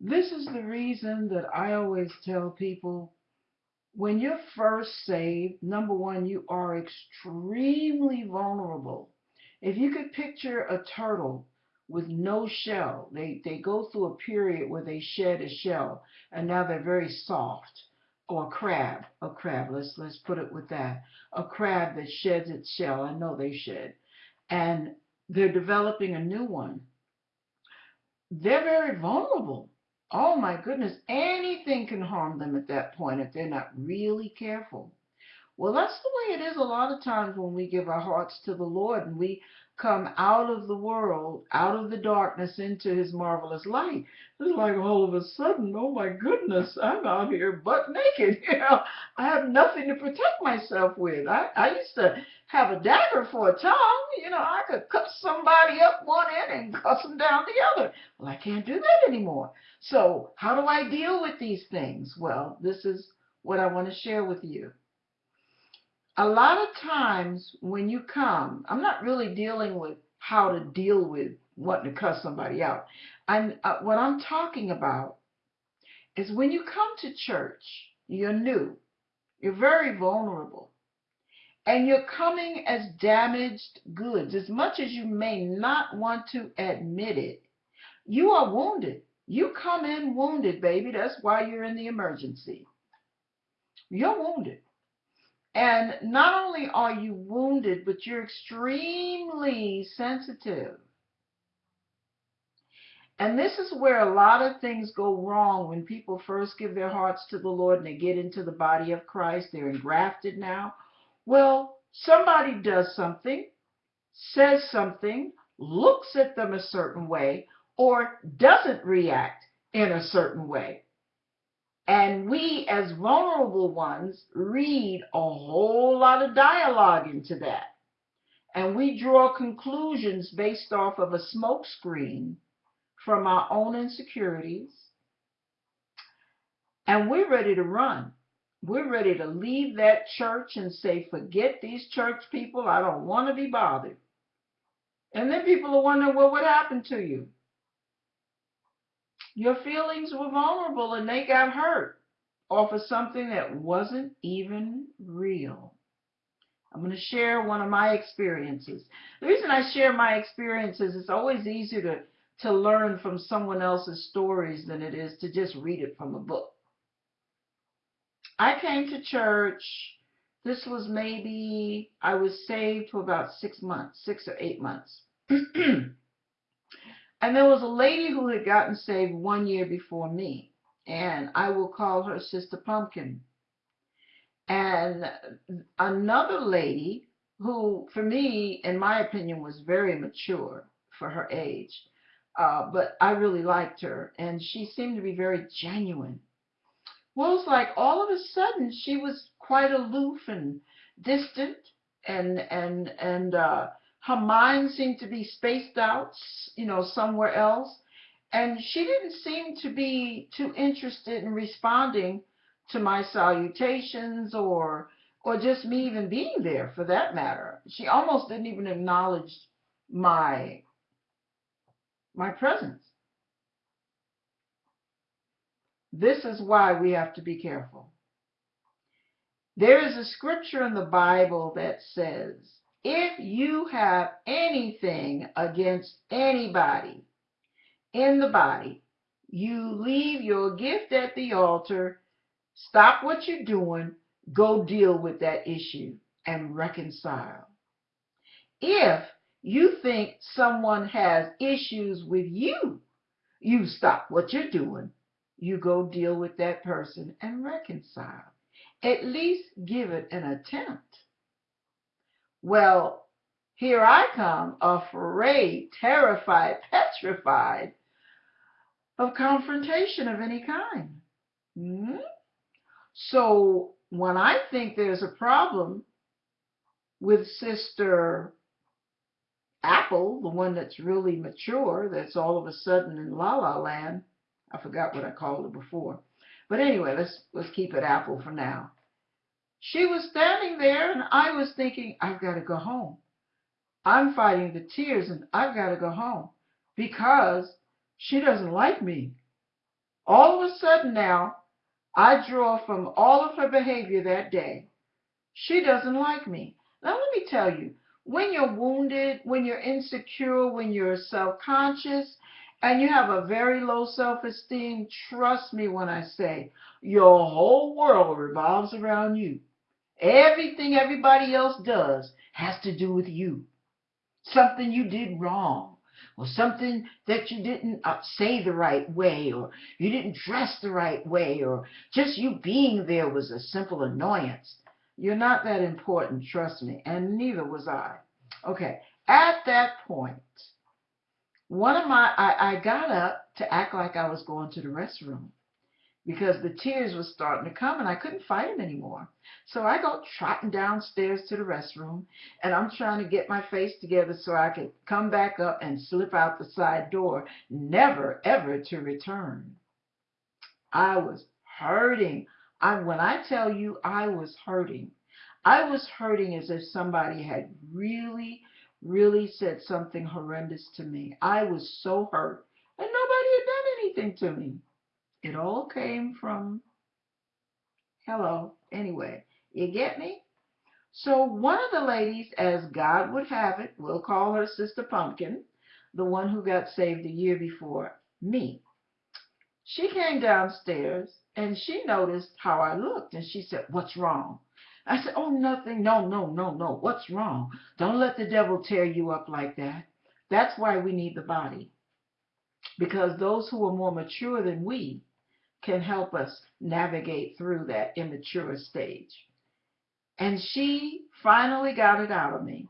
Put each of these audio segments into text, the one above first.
This is the reason that I always tell people when you're first saved, number one, you are extremely vulnerable. If you could picture a turtle with no shell, they, they go through a period where they shed a shell and now they're very soft. Or a crab, a crab, let's let's put it with that. A crab that sheds its shell, I know they shed. And they're developing a new one. They're very vulnerable oh my goodness, anything can harm them at that point if they're not really careful. Well, that's the way it is a lot of times when we give our hearts to the Lord and we come out of the world, out of the darkness into his marvelous light. It's like all of a sudden, oh my goodness, I'm out here butt naked. You know, I have nothing to protect myself with. I, I used to have a dagger for a tongue. You know, I could cut somebody up one end and cut them down the other. Well, I can't do that anymore. So how do I deal with these things? Well, this is what I want to share with you a lot of times when you come, I'm not really dealing with how to deal with wanting to cuss somebody out. I'm uh, what I'm talking about is when you come to church, you're new, you're very vulnerable, and you're coming as damaged goods. As much as you may not want to admit it, you are wounded. You come in wounded, baby. That's why you're in the emergency. You're wounded. And not only are you wounded, but you're extremely sensitive. And this is where a lot of things go wrong when people first give their hearts to the Lord and they get into the body of Christ. They're engrafted now. Well, somebody does something, says something, looks at them a certain way, or doesn't react in a certain way. And we, as vulnerable ones, read a whole lot of dialogue into that. And we draw conclusions based off of a smokescreen from our own insecurities. And we're ready to run. We're ready to leave that church and say, forget these church people. I don't want to be bothered. And then people are wondering, well, what happened to you? Your feelings were vulnerable and they got hurt off of something that wasn't even real. I'm going to share one of my experiences. The reason I share my experiences is it's always easier to, to learn from someone else's stories than it is to just read it from a book. I came to church. This was maybe, I was saved for about six months, six or eight months. And there was a lady who had gotten saved one year before me, and I will call her Sister Pumpkin. And another lady who, for me, in my opinion, was very mature for her age, uh, but I really liked her, and she seemed to be very genuine. Well, it's like all of a sudden she was quite aloof and distant, and and and uh, her mind seemed to be spaced out, you know, somewhere else. And she didn't seem to be too interested in responding to my salutations or or just me even being there for that matter. She almost didn't even acknowledge my my presence. This is why we have to be careful. There is a scripture in the Bible that says, if you have anything against anybody in the body, you leave your gift at the altar, stop what you're doing, go deal with that issue and reconcile. If you think someone has issues with you, you stop what you're doing, you go deal with that person and reconcile. At least give it an attempt. Well, here I come, afraid, terrified, petrified of confrontation of any kind. Hmm? So when I think there's a problem with Sister Apple, the one that's really mature, that's all of a sudden in La La Land, I forgot what I called her before. But anyway, let's let's keep it Apple for now. She was standing there and I was thinking, I've got to go home. I'm fighting the tears and I've got to go home because she doesn't like me. All of a sudden now, I draw from all of her behavior that day. She doesn't like me. Now, let me tell you, when you're wounded, when you're insecure, when you're self conscious, and you have a very low self esteem, trust me when I say your whole world revolves around you. Everything everybody else does has to do with you. Something you did wrong, or something that you didn't uh, say the right way, or you didn't dress the right way, or just you being there was a simple annoyance. You're not that important, trust me, and neither was I. Okay, at that point, one of my, I, I got up to act like I was going to the restroom because the tears were starting to come and I couldn't fight them anymore. So I go trotting downstairs to the restroom and I'm trying to get my face together so I could come back up and slip out the side door, never ever to return. I was hurting. I, when I tell you I was hurting, I was hurting as if somebody had really, really said something horrendous to me. I was so hurt and nobody had done anything to me. It all came from, hello, anyway, you get me? So one of the ladies, as God would have it, we'll call her Sister Pumpkin, the one who got saved a year before me. She came downstairs and she noticed how I looked and she said, What's wrong? I said, Oh, nothing. No, no, no, no. What's wrong? Don't let the devil tear you up like that. That's why we need the body. Because those who are more mature than we can help us navigate through that immature stage. And she finally got it out of me.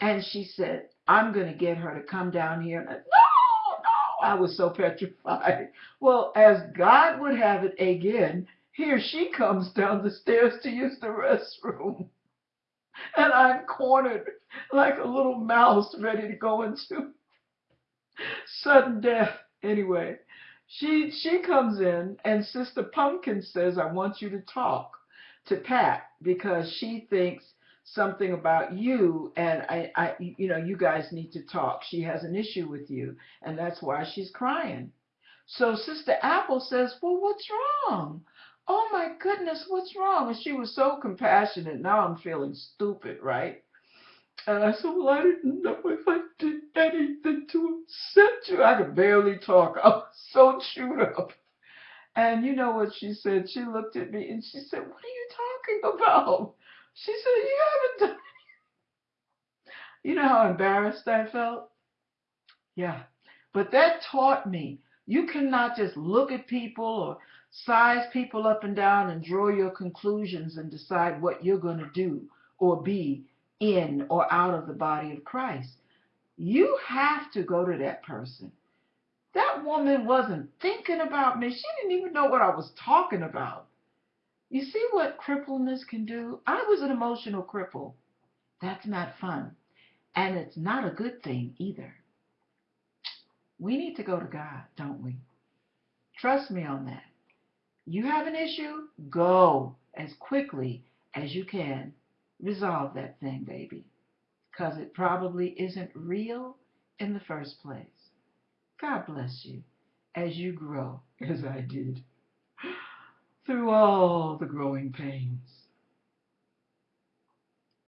And she said, I'm going to get her to come down here. And I, no, no, I was so petrified. Well, as God would have it again, here she comes down the stairs to use the restroom. And I'm cornered like a little mouse ready to go into sudden death. Anyway, she she comes in and Sister Pumpkin says, I want you to talk to Pat because she thinks something about you and I, I you know you guys need to talk she has an issue with you and that's why she's crying so sister apple says well what's wrong oh my goodness what's wrong and she was so compassionate now i'm feeling stupid right and i said well i didn't know if i did anything to upset you i could barely talk i was so chewed up and you know what she said? She looked at me and she said, What are you talking about? She said, You haven't done You know how embarrassed I felt? Yeah. But that taught me you cannot just look at people or size people up and down and draw your conclusions and decide what you're going to do or be in or out of the body of Christ. You have to go to that person that woman wasn't thinking about me. She didn't even know what I was talking about. You see what crippleness can do? I was an emotional cripple. That's not fun. And it's not a good thing either. We need to go to God, don't we? Trust me on that. You have an issue? Go as quickly as you can. Resolve that thing, baby. Because it probably isn't real in the first place. God bless you as you grow, as I did, through all the growing pains.